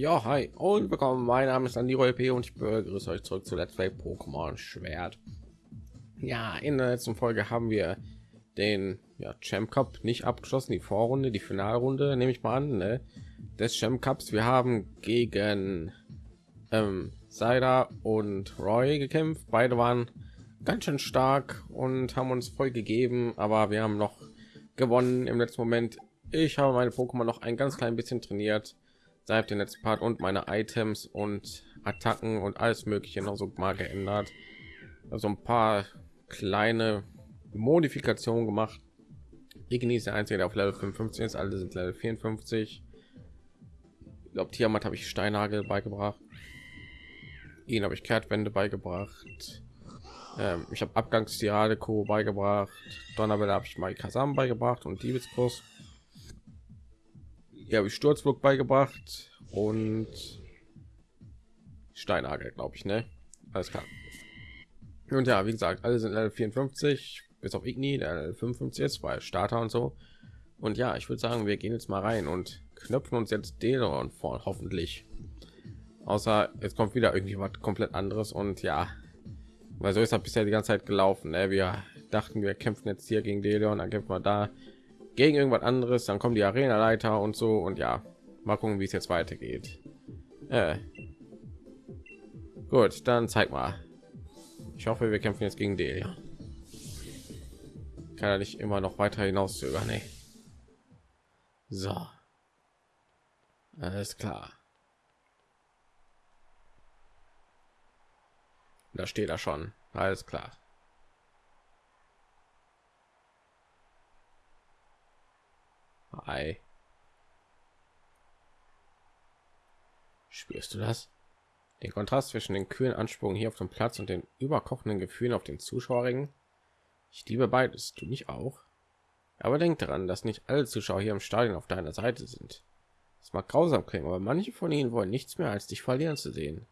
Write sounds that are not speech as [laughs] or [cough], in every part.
Ja, hi und willkommen. Mein Name ist Andiro LP und ich begrüße euch zurück zu Let's Play Pokémon Schwert. Ja, in der letzten Folge haben wir den ja, Champ Cup nicht abgeschlossen, die Vorrunde, die Finalrunde, nehme ich mal an, ne, des Champ Cups. Wir haben gegen ähm, Saida und Roy gekämpft. Beide waren ganz schön stark und haben uns voll gegeben, aber wir haben noch gewonnen im letzten Moment. Ich habe meine Pokémon noch ein ganz klein bisschen trainiert seit dem letzten Part und meine Items und Attacken und alles Mögliche noch so mal geändert. Also ein paar kleine Modifikationen gemacht. Igni ist der einzige, der auf Level 55 ist. Alle sind Level 54. Ich glaube, Tiamat habe ich Steinhagel beigebracht. Ihn habe ich Kehrtwende beigebracht. Ähm, ich habe Abgangstirade Co beigebracht. Donnerwelle habe ich mal Kasam beigebracht und Diebeskurs hier habe ich Sturzburg beigebracht und Steinagel, glaube ich, ne? Alles klar. Und ja, wie gesagt, alle sind Level 54, bis auf Igni, der 55 ist, weil Starter und so. Und ja, ich würde sagen, wir gehen jetzt mal rein und knöpfen uns jetzt Delon vor, hoffentlich. Außer es kommt wieder irgendwie was komplett anderes und ja, weil so ist das bisher die ganze Zeit gelaufen. Ne? Wir dachten, wir kämpfen jetzt hier gegen Deleon, dann kämpfen wir da, gegen irgendwas anderes, dann kommen die Arena-Leiter und so und ja, mal gucken, wie es jetzt weitergeht. Äh. Gut, dann zeig mal. Ich hoffe, wir kämpfen jetzt gegen Delia. Kann er nicht immer noch weiter hinaus zögern, nee. So. Alles klar. Da steht er schon. Alles klar. Ei. Spürst du das? Den Kontrast zwischen den kühlen Ansprüchen hier auf dem Platz und den überkochenden Gefühlen auf den Zuschauerringen? Ich liebe beides, du mich auch. Aber denk daran, dass nicht alle Zuschauer hier im Stadion auf deiner Seite sind. Es mag grausam klingen, aber manche von ihnen wollen nichts mehr, als dich verlieren zu sehen.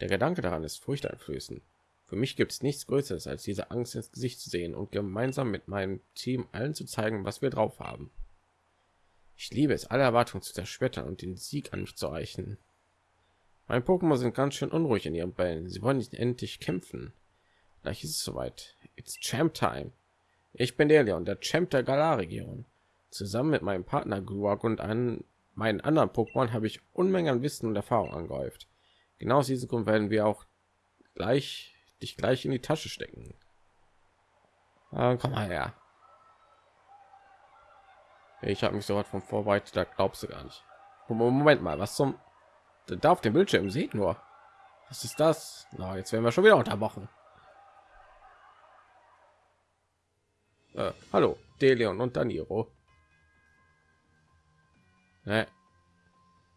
Der Gedanke daran ist furchteinflößend. Für mich gibt es nichts Größeres, als diese Angst ins Gesicht zu sehen und gemeinsam mit meinem Team allen zu zeigen, was wir drauf haben. Ich liebe es, alle Erwartungen zu zerschmettern und den Sieg an mich zu reichen. Mein Pokémon sind ganz schön unruhig in ihren Bällen. Sie wollen nicht endlich kämpfen. Gleich ist es soweit. It's Champ Time. Ich bin der Leon, der Champ der Galar-Region. Zusammen mit meinem Partner Gruag und an meinen anderen Pokémon habe ich Unmengen an Wissen und Erfahrung angehäuft. Genau aus diesem Grund werden wir auch gleich dich gleich in die Tasche stecken. Äh, komm mal her. Ich habe mich so weit von vorbereitet, da glaubst du gar nicht. Moment mal, was zum da auf dem Bildschirm sieht nur. Was ist das? Na, jetzt werden wir schon wieder unterbrochen. Äh, hallo, Delion und Daniro. Nee.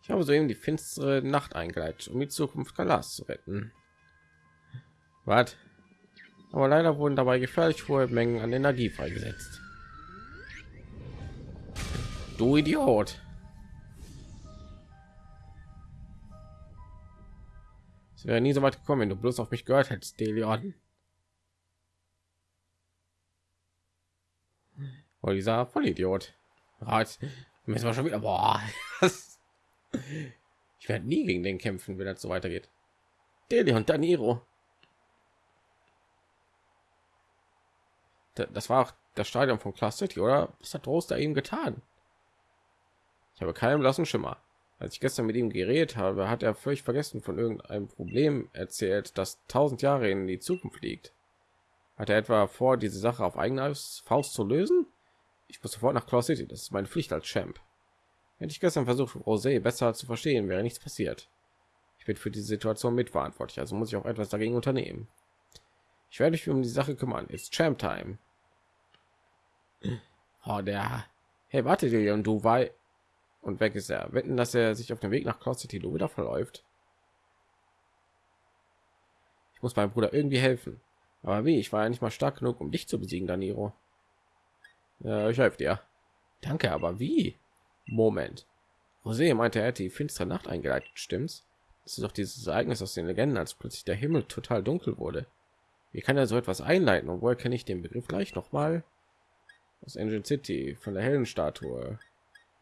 Ich habe soeben die finstere Nacht eingeleitet, um die Zukunft Galas zu retten. Was? Aber leider wurden dabei gefährlich hohe Mengen an Energie freigesetzt. Du Idiot. Es wäre nie so weit gekommen, wenn du bloß auf mich gehört hättest, Delion. Oh, dieser Vollidiot. Jetzt müssen wir schon wieder. Boah. [laughs] ich werde nie gegen den kämpfen, wenn das so weitergeht. Delion Daniro. Das war auch das Stadion von Class City, oder? Was hat Roster ihm getan? Ich habe keinen blassen Schimmer. Als ich gestern mit ihm geredet habe, hat er völlig vergessen von irgendeinem Problem erzählt, das tausend Jahre in die Zukunft liegt. Hat er etwa vor, diese Sache auf eigene Faust zu lösen? Ich muss sofort nach Claw City. Das ist meine Pflicht als Champ. Hätte ich gestern versucht, Rosé besser zu verstehen, wäre nichts passiert. Ich bin für diese Situation mitverantwortlich, also muss ich auch etwas dagegen unternehmen. Ich werde mich um die Sache kümmern. Ist Champ Time. [clears throat] Oh, der. Hey, warte, und du war und weg ist er. Wetten, dass er sich auf dem Weg nach Cloud City wieder verläuft. Ich muss meinem Bruder irgendwie helfen. Aber wie? Ich war ja nicht mal stark genug, um dich zu besiegen, Daniro. Ja, ich helfe dir. Danke, aber wie? Moment. Jose meinte, er hätte die finstere Nacht eingeleitet, stimmt's? Das ist doch dieses Ereignis aus den Legenden, als plötzlich der Himmel total dunkel wurde. Wie kann er so etwas einleiten? Und woher kenne ich den Begriff gleich noch mal? Aus Engine City, von der hellen Statue.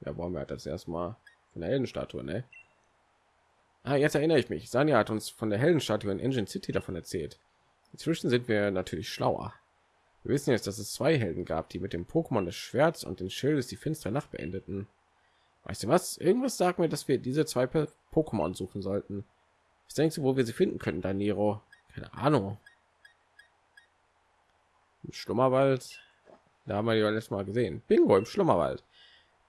Ja, brauchen wir das erstmal von der Heldenstatue, ne? Ah, jetzt erinnere ich mich. Sanja hat uns von der Heldenstatue in Engine City davon erzählt. Inzwischen sind wir natürlich schlauer. Wir wissen jetzt, dass es zwei Helden gab, die mit dem Pokémon des Schwerts und den Schildes die finstere Nacht beendeten. Weißt du was? Irgendwas sagt mir, dass wir diese zwei Pokémon suchen sollten. Was denkst du, wo wir sie finden können, Daniro? Keine Ahnung. Im Schlummerwald. Da haben wir ja letztes Mal gesehen. Bingo im Schlummerwald.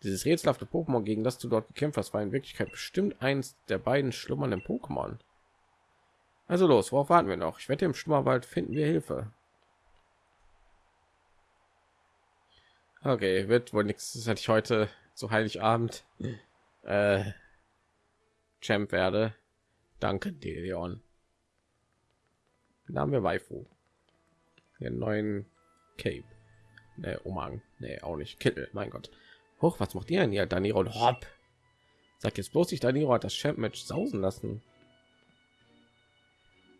Dieses rätselhafte Pokémon, gegen das du dort gekämpft hast, war in Wirklichkeit bestimmt eins der beiden schlummernden Pokémon. Also los, worauf warten wir noch? Ich wette, im Schlummerwald finden wir Hilfe. Okay, wird wohl nichts. Hätte ich heute zu Heiligabend äh, Champ werde. Danke, Deleon. Dann haben wir Waifu. Den neuen Cape. Ne, Umhang. Ne, auch nicht. Kittel, mein Gott. Hoch, was macht ihr denn hier? Daniro und Hopp. Sag jetzt bloß nicht, Daniro hat das Champ-Match sausen lassen.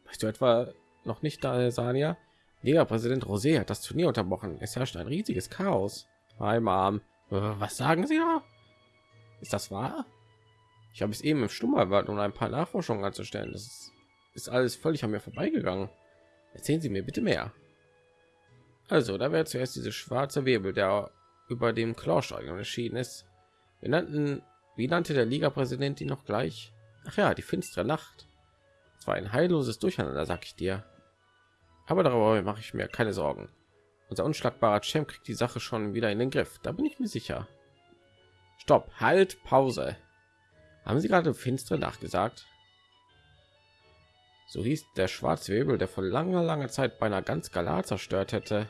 Weißt du etwa noch nicht da, Sania? Liga-Präsident Rosé hat das Turnier unterbrochen. Es herrscht ein riesiges Chaos. Hi, Mom. Äh, was sagen Sie da? Ist das wahr? Ich habe es eben im Stummerwald, um ein paar Nachforschungen anzustellen. Das ist, alles völlig an mir vorbeigegangen. Erzählen Sie mir bitte mehr. Also, da wäre zuerst diese schwarze Wirbel, der über dem Chlorstadion erschienen ist. Wir nannten, wie nannte der Liga-Präsident ihn noch gleich? Ach ja, die finstere Nacht. Es war ein heilloses Durcheinander, sag ich dir. Aber darüber mache ich mir keine Sorgen. Unser unschlagbarer Champ kriegt die Sache schon wieder in den Griff. Da bin ich mir sicher. Stopp, halt, Pause. Haben Sie gerade finstere nachgesagt? So hieß der schwarze Webel, der vor langer, langer Zeit beinahe ganz Galar zerstört hätte.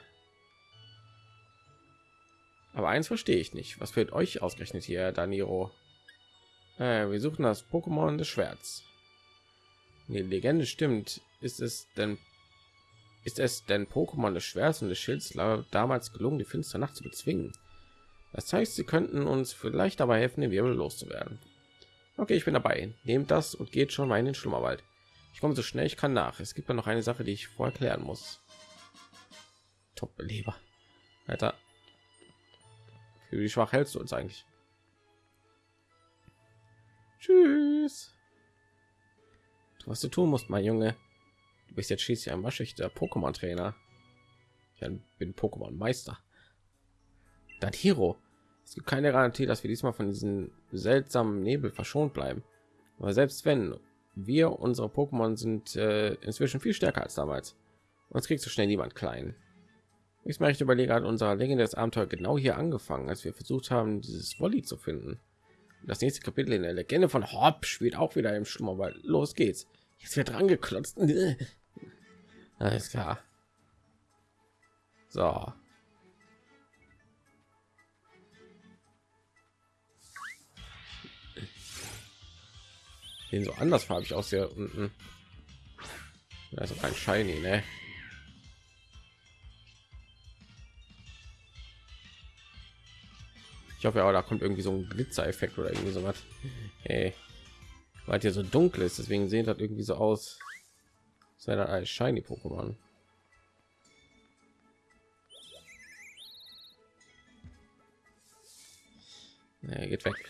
Aber eins verstehe ich nicht. Was fehlt euch ausgerechnet hier, Daniro? Äh, wir suchen das Pokémon des Schwerts. Die Legende stimmt. Ist es denn ist es denn Pokémon des Schwerts und des Schilds damals gelungen, die finstere Nacht zu bezwingen? Das heißt, sie könnten uns vielleicht dabei helfen, den Wirbel loszuwerden. Okay, ich bin dabei. Nehmt das und geht schon mal in den Schlummerwald. Ich komme so schnell ich kann nach. Es gibt ja noch eine Sache, die ich vorher klären muss. Top-Beleber. Alter. Wie schwach hältst du uns eigentlich? Tschüss. was du tun musst, mein Junge. Du bist jetzt schließlich ein waschechter Pokémon-Trainer. Ich bin Pokémon-Meister. Dann Hero. Es gibt keine Garantie, dass wir diesmal von diesem seltsamen Nebel verschont bleiben. Aber selbst wenn wir unsere Pokémon sind äh, inzwischen viel stärker als damals, uns kriegt so schnell niemand klein. Ich möchte überlegen, hat unser legendäres Abenteuer genau hier angefangen, als wir versucht haben, dieses Wolli zu finden. Das nächste Kapitel in der Legende von Hopp spielt auch wieder im Schlummerwald. Los geht's. Jetzt wird dran geklotzt. [laughs] Alles klar. So. Den so andersfarbig aus hier unten. Also kein Shiny, ne? Ich hoffe ja, da kommt irgendwie so ein Glitzer-Effekt oder irgendwie so was. Hey, weil hier so dunkel ist, deswegen sehen das irgendwie so aus. Sei dann als shiny Pokémon. Nee, geht weg.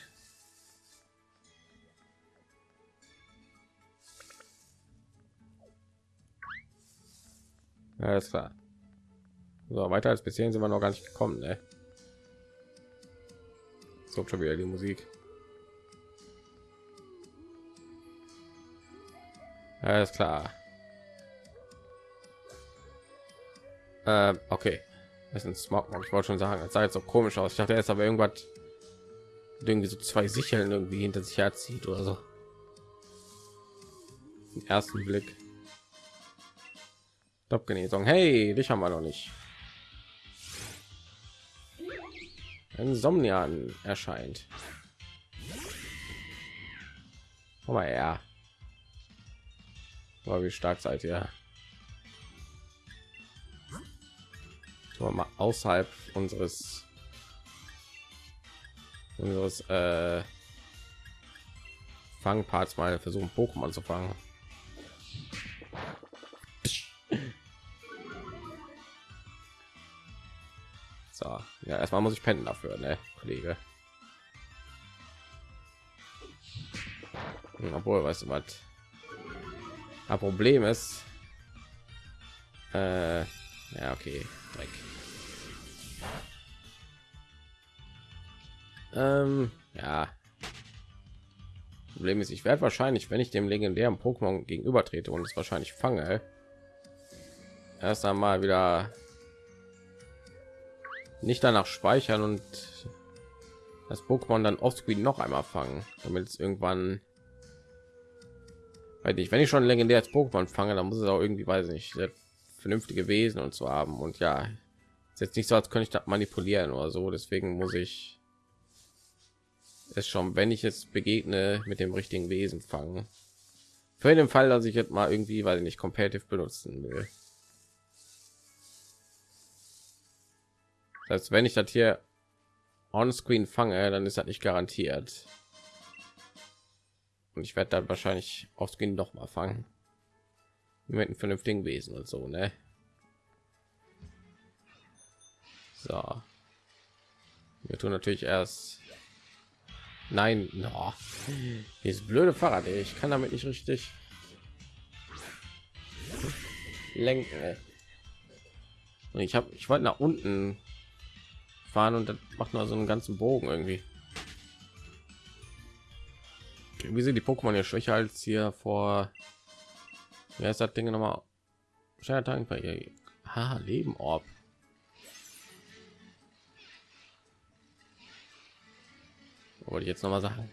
Ja, ist klar. So, weiter als bisher sind wir noch gar nicht gekommen, ne? So schon wieder die Musik. Alles klar. Äh, okay. Das ist ein Smog. Ich wollte schon sagen, es sah jetzt so komisch aus. Ich dachte erst aber irgendwas irgendwie so zwei Sicheln irgendwie hinter sich herzieht oder so. Im ersten Blick. Top-Genesung. Hey, dich haben wir noch nicht. Ein Somnian erscheint. Aber ja. Aber wie stark seid ihr? Mal außerhalb unseres unseres äh, Fangparts mal versuchen Pokémon zu fangen. So, ja, erstmal muss ich pennen dafür, ne, Kollege. obwohl weißt du was ein problem ist äh, ja okay Dreck. Ähm, ja problem ist ich werde wahrscheinlich wenn ich dem legendären pokémon gegenüber trete und es wahrscheinlich fange erst einmal wieder nicht danach speichern und das Pokémon dann offscreen noch einmal fangen, damit es irgendwann weil ich wenn ich schon legendär als Pokémon fange, dann muss es auch irgendwie weiß nicht vernünftige Wesen und so haben. Und ja ist jetzt nicht so als könnte ich das manipulieren oder so. Deswegen muss ich es schon wenn ich es begegne mit dem richtigen Wesen fangen. Für den Fall dass ich jetzt mal irgendwie weil ich nicht competitive benutzen will Das heißt, wenn ich das hier on screen fange, dann ist das nicht garantiert. Und ich werde dann wahrscheinlich auf screen noch mal fangen. Mit einem vernünftigen Wesen und so, ne? So. Wir tun natürlich erst. Nein, no. dieses blöde Fahrrad, ey. ich kann damit nicht richtig lenken. Ey. Und ich habe, ich wollte nach unten fahren und das macht nur so einen ganzen Bogen irgendwie. Wie sind die Pokémon ja schwächer als hier vor? Wer ist das Ding nochmal? Scheitertank bei ihr. Ha, Leben Orb. Wollte ich jetzt noch mal sagen.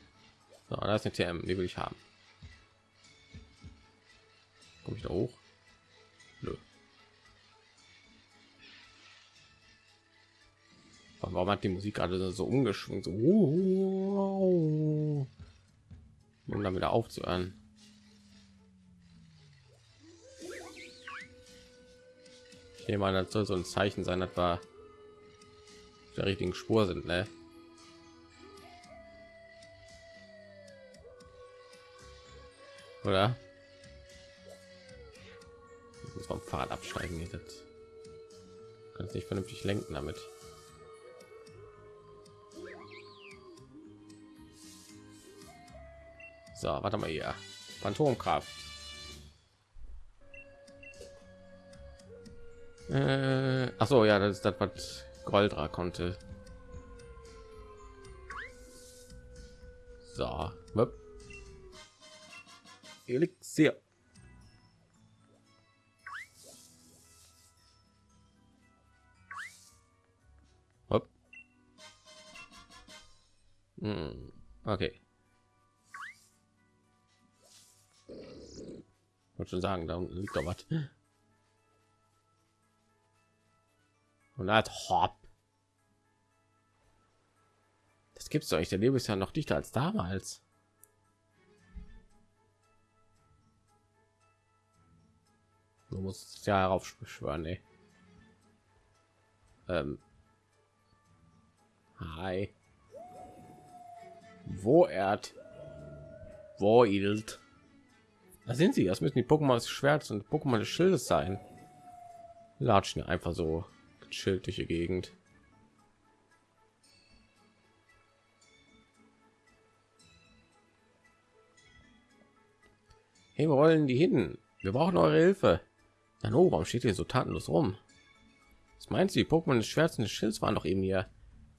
So, da ist eine TM, die will ich haben. Komme ich da hoch? Warum hat die Musik gerade so umgeschwungen? So, um dann wieder aufzuhören. Ich nehme an, das soll so ein Zeichen sein, dass wir der richtigen Spur sind, ne? Oder? Ich muss vom Fahrrad absteigen. Das kann nicht vernünftig lenken damit. So, warte mal hier. Phantomkraft. Äh, ach so, ja, das ist das, was Goldra konnte. So, Elixier. Hm, okay. Wollte schon sagen da liegt doch was. Und hat hopp das gibt's doch nicht der leben ist ja noch dichter als damals. Du musst ja darauf beschwören ey. Ähm. hi. Wo er wo ilt da sind sie. Das müssen die Pokémon des Schwerts und Pokémon des Schildes sein. Latschen einfach so die Gegend. Hey, wir wollen die hin. Wir brauchen eure Hilfe. Na no, warum steht ihr so tatenlos rum? Was meinst du, die Pokémon des Schwerts und des Schilds waren doch eben hier.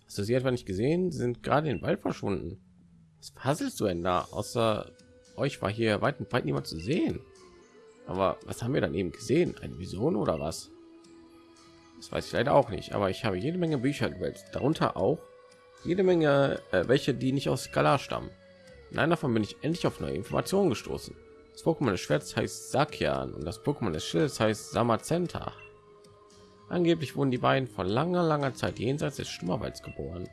Hast du sie etwa nicht gesehen? Sie sind gerade in den Wald verschwunden. Was faselst du denn da? Außer euch war hier weit und breit niemand zu sehen. Aber was haben wir dann eben gesehen? Eine Vision oder was? Das weiß ich leider auch nicht, aber ich habe jede Menge Bücher gewälzt, darunter auch jede Menge äh, welche, die nicht aus Skala stammen. In einer davon bin ich endlich auf neue Informationen gestoßen. Das Pokémon des Schwerts heißt Sakian und das Pokémon des Schildes heißt Samazenta. Angeblich wurden die beiden vor langer, langer Zeit jenseits des Stummerwalds geboren.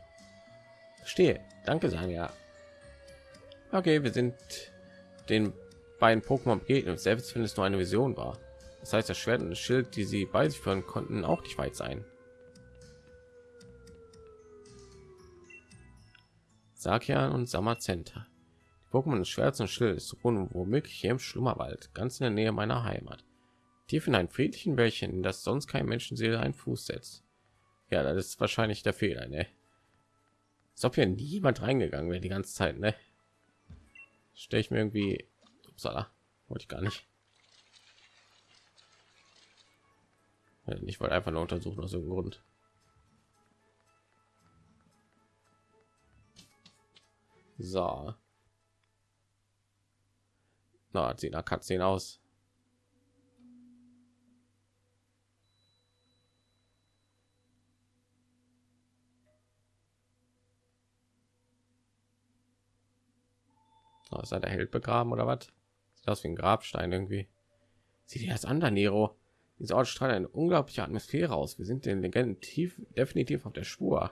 Verstehe. Danke, Sanja. Okay, wir sind den beiden Pokémon begegnet, selbst wenn es nur eine Vision war. Das heißt, das Schwert und das Schild, die sie bei sich führen konnten, auch nicht weit sein. Sakian und Samazenta. Die Pokémon des Schwerts und Schildes ruhen womöglich hier im Schlummerwald, ganz in der Nähe meiner Heimat. Tief in ein friedlichen Wäldchen, in das sonst kein Menschenseele einen Fuß setzt. Ja, das ist wahrscheinlich der Fehler, ne? Als ob hier niemand reingegangen wäre die ganze Zeit, ne? Stelle ich mir irgendwie Upsala. wollte ich gar nicht. Ich wollte einfach nur untersuchen aus irgendeinem Grund. So. Na sieht nach Katzen aus Oh, ist da der Held begraben oder was? Sieht aus wie ein Grabstein irgendwie. Sieh dir das an, Daniro. Dieser Ort strahlt eine unglaubliche Atmosphäre aus. Wir sind den Legenden tief definitiv auf der Spur.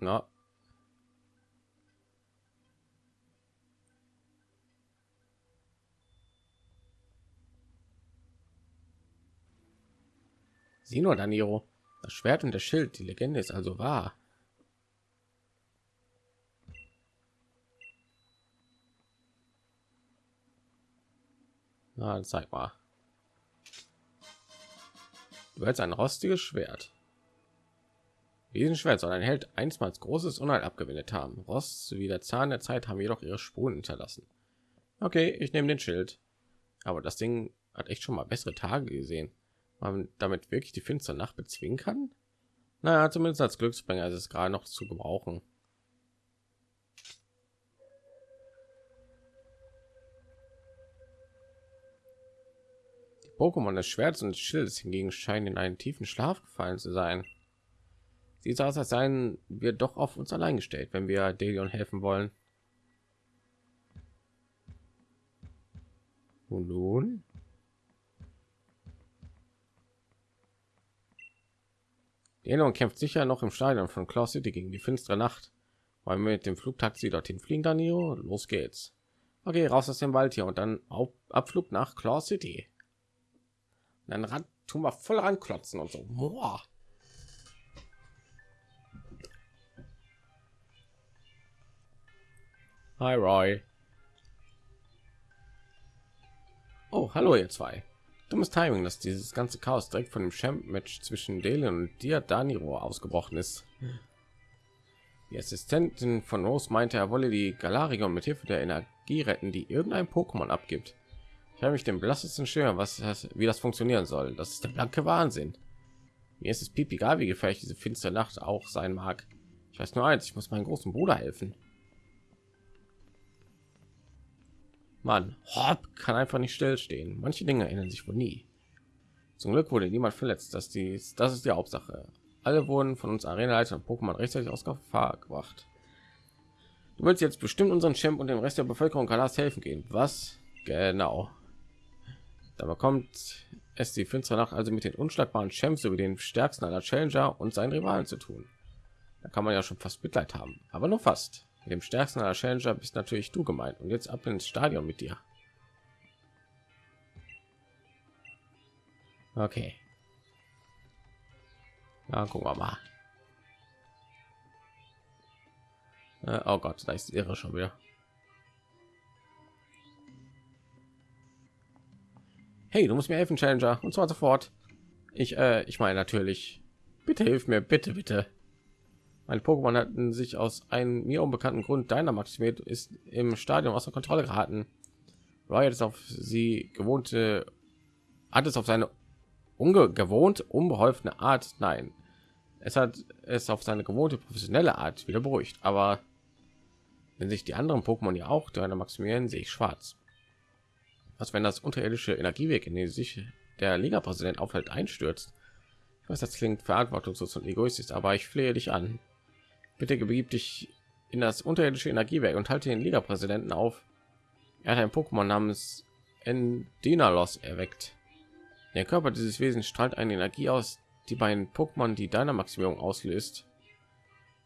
Na, Nur, Daniro. Das Schwert und das Schild, die Legende ist also wahr. Na, zeig mal. Du hältst ein rostiges Schwert. Diesen Schwert soll ein Held einstmals großes Unheil abgewendet haben. Rost sowie der Zahn der Zeit haben jedoch ihre Spuren hinterlassen. Okay, ich nehme den Schild. Aber das Ding hat echt schon mal bessere Tage gesehen man damit wirklich die finstere Nacht bezwingen kann? Naja, zumindest als Glücksbringer ist es gerade noch zu gebrauchen. Die Pokémon des Schwerts und des Schildes hingegen scheinen in einen tiefen Schlaf gefallen zu sein. Sieht aus, als seien wir doch auf uns allein gestellt, wenn wir Delion helfen wollen. Und nun? Elon kämpft sicher noch im Stadion von Claw City gegen die finstere Nacht. Wollen wir mit dem Flugtaxi dorthin fliegen, Danilo? Los geht's. Okay, raus aus dem Wald hier und dann auf Abflug nach Claw City. Und dann ran, tun wir voll ranklotzen und so. Boah. Hi Roy. Oh, hallo ihr zwei. Dummes Timing, dass dieses ganze Chaos direkt von dem Champ-Match zwischen Delen und dir Daniro ausgebrochen ist. Die Assistentin von Rose meinte, er wolle die Galarion mit Hilfe der Energie retten, die irgendein Pokémon abgibt. Ich habe mich dem blassesten Schirm, was das, wie das funktionieren soll. Das ist der blanke Wahnsinn. Mir ist es piep egal, wie gefährlich diese finstere Nacht auch sein mag. Ich weiß nur eins, ich muss meinen großen Bruder helfen. Mann, Hopp kann einfach nicht stillstehen. Manche Dinge erinnern sich wohl nie. Zum Glück wurde niemand verletzt. dass die, das ist die Hauptsache. Alle wurden von uns Arenaleiter und Pokémon rechtzeitig aus Gefahr gebracht. Du willst jetzt bestimmt unseren Champ und dem Rest der Bevölkerung Kalas helfen gehen. Was? Genau. Da bekommt es die finstere Nacht also mit den unschlagbaren Champs sowie den stärksten aller Challenger und seinen Rivalen zu tun. Da kann man ja schon fast Mitleid haben, aber nur fast. Mit dem stärksten aller Challenger bist natürlich du gemeint. Und jetzt ab ins Stadion mit dir. Okay. Ja, gucken wir mal. Äh, oh Gott, da ist ihre schon wieder. Hey, du musst mir helfen, Challenger, und zwar sofort. Ich, äh, ich meine natürlich. Bitte hilf mir, bitte, bitte. Mein Pokémon hatten sich aus einem mir unbekannten Grund deiner maximiert ist im Stadion außer Kontrolle geraten. Riot ist auf sie gewohnte, hat es auf seine ungewohnt unbeholfene Art, nein, es hat es auf seine gewohnte professionelle Art wieder beruhigt. Aber wenn sich die anderen Pokémon ja auch deiner maximieren, sehe ich schwarz. Was wenn das unterirdische Energieweg, in den sich der Liga-Präsident aufhält, einstürzt? Ich weiß, das klingt verantwortungslos und egoistisch, aber ich flehe dich an. Bitte begib dich in das unterirdische Energiewerk und halte den Liga-Präsidenten auf. Er hat ein Pokémon namens Endinalos erweckt. Der Körper dieses Wesens strahlt eine Energie aus, die bei den Pokémon die deiner Maximierung auslöst.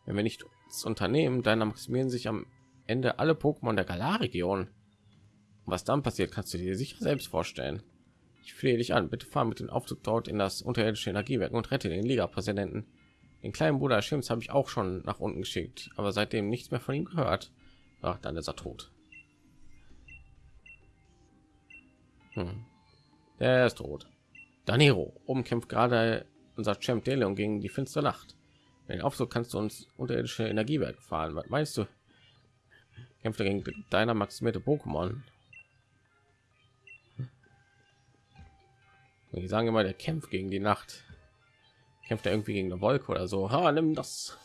Wenn wir nicht unternehmen, deiner maximieren sich am Ende alle Pokémon der Galar-Region. Was dann passiert, kannst du dir sicher selbst vorstellen. Ich flehe dich an, bitte fahr mit dem Aufzug dort in das unterirdische Energiewerk und rette den Liga-Präsidenten. Den kleinen Bruder Schims habe ich auch schon nach unten geschickt, aber seitdem nichts mehr von ihm gehört. Ach, dann ist er tot. Hm. Der ist tot. Daniro, oben kämpft gerade unser Champ Deleon gegen die finstere Nacht. Wenn auf so kannst du uns unterirdische Energiewerk fahren. Was meinst du? Kämpft gegen deiner maximierte Pokémon. Die sagen immer, der kämpft gegen die Nacht. Kämpft er irgendwie gegen eine Wolke oder so. Ha, nimm das.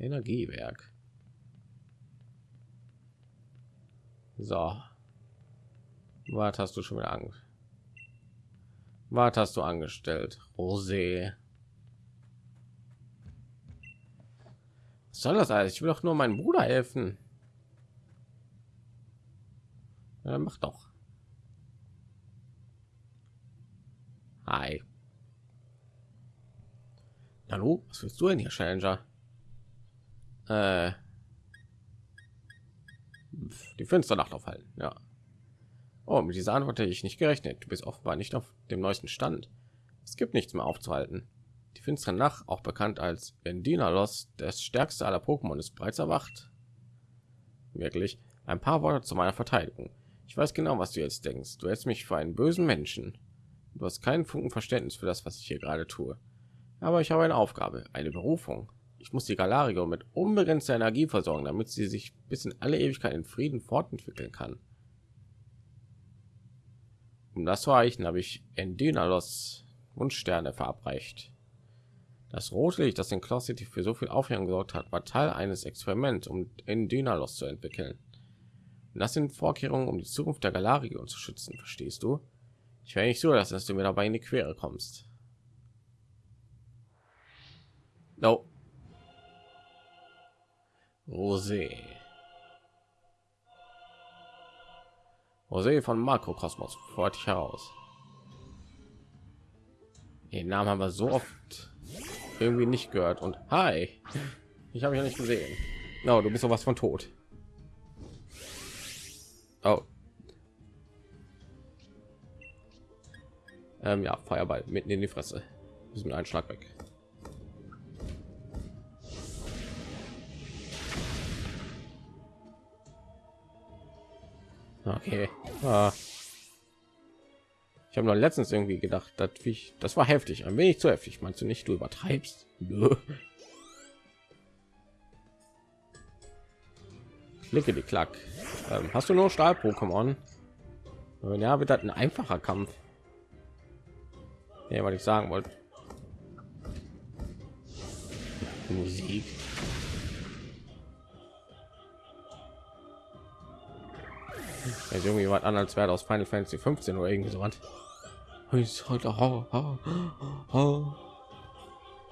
Energiewerk. So. Was hast du schon wieder Angst? Was hast du angestellt? Rosé. Was soll das alles? Ich will doch nur meinem Bruder helfen. Ja, mach doch. Hi. Hallo, was willst du denn hier, Challenger? Äh, die Fensternacht aufhalten, ja. Oh, mit dieser Antwort hätte ich nicht gerechnet. Du bist offenbar nicht auf dem neuesten Stand. Es gibt nichts mehr aufzuhalten. Die finstere Nacht, auch bekannt als Endinalos, das stärkste aller Pokémon, ist bereits erwacht. Wirklich. Ein paar Worte zu meiner Verteidigung. Ich weiß genau, was du jetzt denkst. Du hältst mich für einen bösen Menschen. Du hast keinen Funken Verständnis für das, was ich hier gerade tue. Aber ich habe eine Aufgabe, eine Berufung. Ich muss die Galarigo mit unbegrenzter Energie versorgen, damit sie sich bis in alle Ewigkeit in Frieden fortentwickeln kann. Um das zu erreichen, habe ich Endynalos Wunschsterne verabreicht. Das rote Licht, das in Cloud City für so viel Aufregung gesorgt hat, war Teil eines Experiments, um Endynalos zu entwickeln. Und das sind Vorkehrungen, um die Zukunft der Galarion zu schützen, verstehst du? Ich wäre nicht so, dass du mir dabei in die Quere kommst. No. Rosé. Rosé von Makrokosmos fordert dich heraus. Den Namen haben wir so oft irgendwie nicht gehört. Und hi, ich habe ja nicht gesehen. No, du bist sowas von tot. Oh. Ähm, ja, Feuerball mitten in die Fresse. Ist mit einem Schlag weg. Okay. Ah. Ich habe noch letztens irgendwie gedacht, dass ich, das war heftig, ein wenig zu heftig. Meinst du nicht, du übertreibst? Klicke die Klack. Ähm, hast du nur Stahl-Pokémon? Ja, wird das ein einfacher Kampf. Ja, was ich sagen wollte. Musik. ist irgendwie was an als wäre aus Final Fantasy 15 oder irgendwie so was.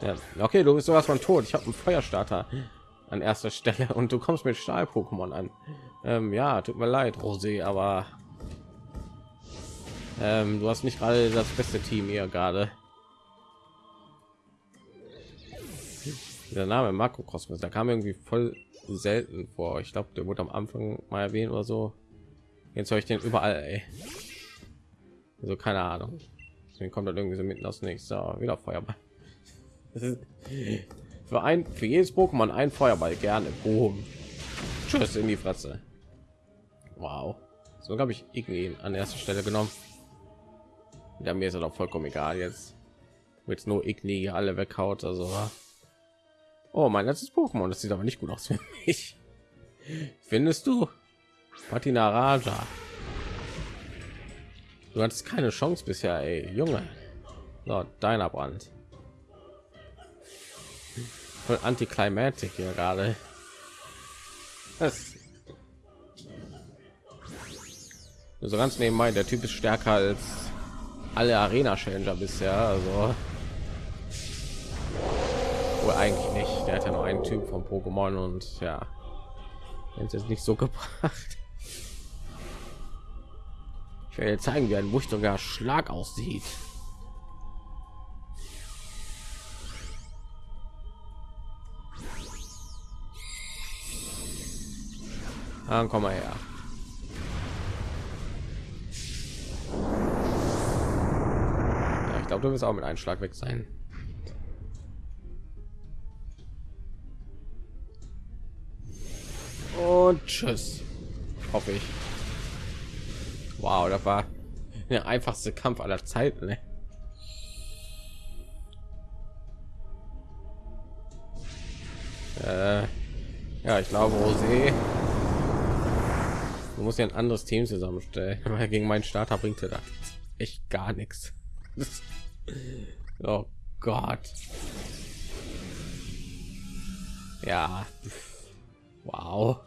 Ja, okay, du bist sowas von tot. Ich habe einen Feuerstarter an erster Stelle und du kommst mit Stahl-Pokémon an. Ähm, ja, tut mir leid, Rosé, aber ähm, du hast nicht gerade das beste Team hier gerade. Der Name Makrokosmos, da kam irgendwie voll selten vor. Ich glaube, der wurde am Anfang mal erwähnt oder so. Jetzt höre ich den überall. Ey. Also keine Ahnung. Deswegen kommt dann irgendwie so mitten aus nichts. So, wieder Feuerball. [laughs] für ein für jedes Pokémon ein Feuerball gerne. Boom. Tschüss in die Fresse. Wow. So habe ich irgendwie an erster Stelle genommen. Ja, mir ist doch vollkommen egal jetzt. Wird nur Igni alle weghaut. Also. Oh, mein letztes Pokémon. Das sieht aber nicht gut aus für mich. Findest du? Patina Raja. Du hattest keine Chance bisher, ey, Junge. So, deiner Brand. Voll antiklimatik hier gerade. So ganz nebenbei, der Typ ist stärker als alle Arena Challenger bisher, also Wohl eigentlich nicht. Der hat ja nur einen Typ von Pokémon und ja, jetzt ist nicht so [laughs] gebracht. Ich werde zeigen, wie ein wuchtiger Schlag aussieht. Dann komm mal her. Glaube, du wirst auch mit einem Schlag weg sein. Und tschüss. Hoffe ich. Wow, das war der einfachste Kampf aller Zeiten. Ne? Äh, ja, ich glaube, Rosé. Du musst ja ein anderes Team zusammenstellen, [laughs] weil gegen meinen Starter bringt er da echt gar nichts. [laughs] oh Gott. Ja. Wow.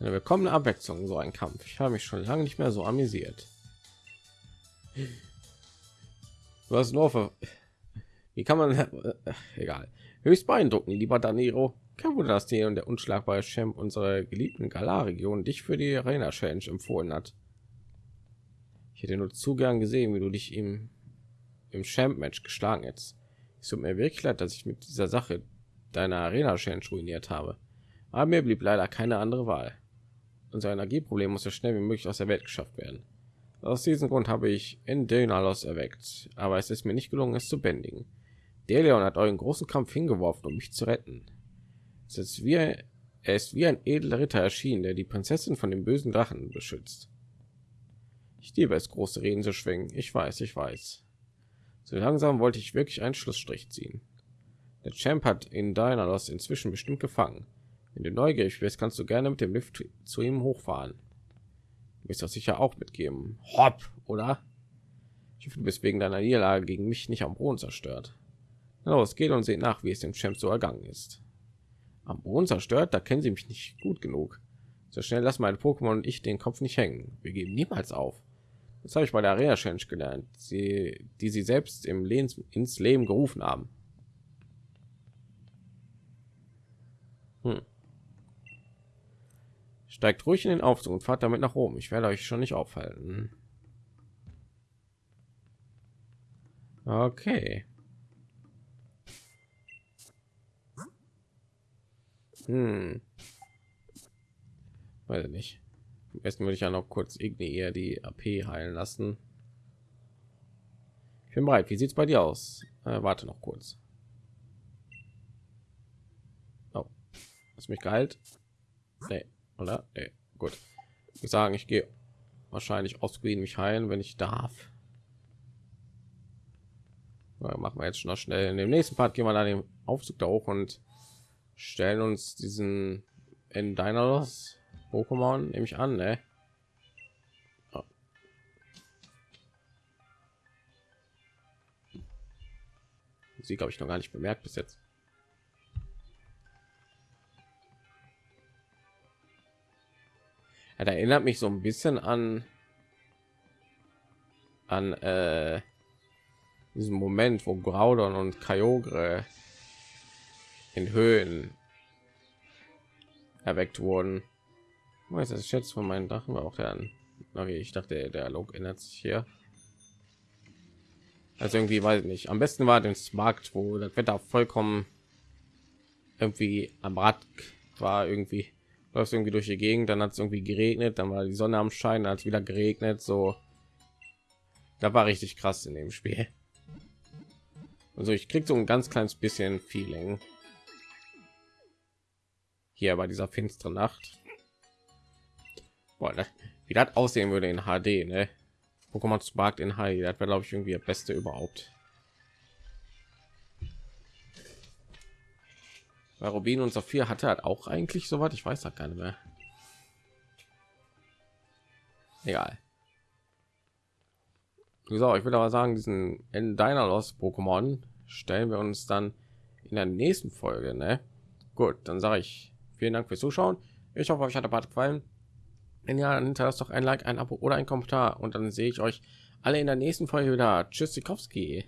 Eine willkommene Abwechslung, so ein Kampf. Ich habe mich schon lange nicht mehr so amüsiert. Hast nur für... Wie kann man... [laughs] Egal. Höchst beeindruckend, lieber Daniro. Kein Wunder, dass dir und der unschlagbare Champ unsere geliebten Galar-Region dich für die Arena Challenge empfohlen hat. Ich hätte nur zu gern gesehen, wie du dich im, im Champ-Match geschlagen hättest. Es tut mir wirklich leid, dass ich mit dieser Sache deiner Arena Challenge ruiniert habe. Aber mir blieb leider keine andere Wahl. Unser Energieproblem muss so schnell wie möglich aus der Welt geschafft werden. Aus diesem Grund habe ich Endenalos erweckt, aber es ist mir nicht gelungen, es zu bändigen. Deleon hat euren großen Kampf hingeworfen, um mich zu retten. Es ist wie, er ist wie ein edler Ritter erschienen, der die Prinzessin von dem bösen Drachen beschützt. Ich liebe es, große Reden zu schwingen. Ich weiß, ich weiß. So langsam wollte ich wirklich einen Schlussstrich ziehen. Der Champ hat in Dynalos inzwischen bestimmt gefangen. Wenn du neugierig bist, kannst du gerne mit dem Lift zu ihm hochfahren. Du wirst das sicher auch mitgeben. Hopp, oder? Ich hoffe, du bist wegen deiner Niederlage gegen mich nicht am Boden zerstört. Los, geht und seht nach, wie es dem Champ so ergangen ist. Am Boden zerstört, da kennen sie mich nicht gut genug. So schnell lassen meine Pokémon und ich den Kopf nicht hängen. Wir geben niemals auf. Das habe ich bei der Arena Challenge gelernt, sie, die sie selbst im Leben, ins Leben gerufen haben. Hm. Steigt ruhig in den Aufzug und fahrt damit nach oben. Ich werde euch schon nicht aufhalten. Okay. Hm. Weiß ich nicht. Am besten würde ich ja noch kurz irgendwie eher die AP heilen lassen. Ich bin bereit. Wie sieht es bei dir aus? Äh, warte noch kurz. Oh. Hast mich geheilt? Nee oder nee. gut ich sagen ich gehe wahrscheinlich ausgehen mich heilen wenn ich darf machen wir jetzt noch schnell in dem nächsten part gehen wir dann den aufzug da hoch und stellen uns diesen in deiner pokémon nehme ich an ne? oh. sie glaube ich noch gar nicht bemerkt bis jetzt Ja, erinnert mich so ein bisschen an an äh, diesen Moment, wo Graudon und Kyogre in Höhen erweckt wurden. Weiß das jetzt von meinen Drachen war auch der. Okay, ich dachte, der Log ändert sich hier. Also irgendwie weiß ich nicht. Am besten war den Markt, wo das Wetter vollkommen irgendwie am Rad war irgendwie läuft irgendwie durch die Gegend, dann hat es irgendwie geregnet, dann war die Sonne am Schein, als wieder geregnet, so. Da war richtig krass in dem Spiel. Also ich krieg so ein ganz kleines bisschen Feeling hier bei dieser finsteren Nacht. Boah, ne? Wie das aussehen würde in HD, ne? Pokémon Spark in HD, das wäre glaube ich irgendwie das Beste überhaupt. Bei Rubin und Sophia hatte hat auch eigentlich so was. Ich weiß da keine mehr. Egal. So, ich würde aber sagen, diesen in deiner los Pokémon stellen wir uns dann in der nächsten Folge. Ne? Gut, dann sage ich vielen Dank fürs Zuschauen. Ich hoffe, euch hat der Part gefallen. Wenn ja, dann hinterlasst doch ein Like, ein Abo oder ein Kommentar und dann sehe ich euch alle in der nächsten Folge wieder. Tschüss, Sikowski.